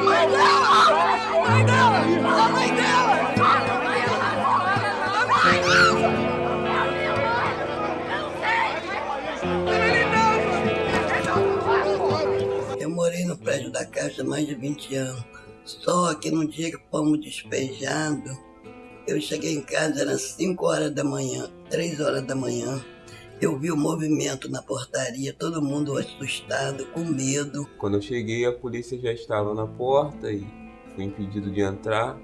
mãe dela, a mãe dela! A mãe dela! A mãe dela! Eu morei no prédio da há mais de 20 anos. Só que no dia que fomos despejados, eu cheguei em casa, eram 5 horas da manhã, 3 horas da manhã. Eu vi o movimento na portaria, todo mundo assustado, com medo. Quando eu cheguei, a polícia já estava na porta e fui impedido de entrar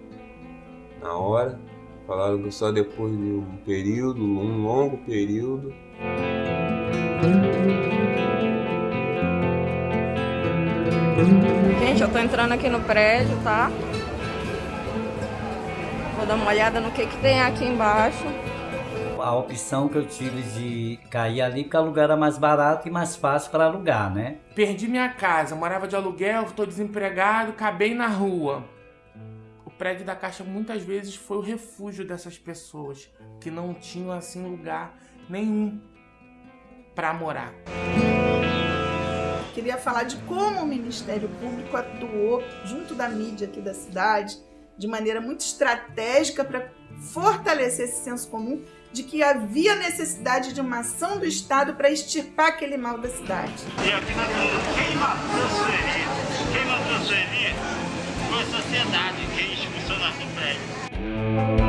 na hora. Falaram que só depois de um período, um longo período. Gente, eu tô entrando aqui no prédio, tá? Vou dar uma olhada no que que tem aqui embaixo. A opção que eu tive de cair ali, porque o lugar era mais barato e mais fácil para alugar, né? Perdi minha casa, morava de aluguel, tô desempregado, acabei na rua. O prédio da Caixa muitas vezes foi o refúgio dessas pessoas que não tinham assim lugar nenhum para morar. Queria falar de como o Ministério Público atuou junto da mídia aqui da cidade de maneira muito estratégica para fortalecer esse senso comum de que havia necessidade de uma ação do Estado para extirpar aquele mal da cidade. E aqui na quem transferir, quem não transferir foi a sociedade, quem funcionários do prédio.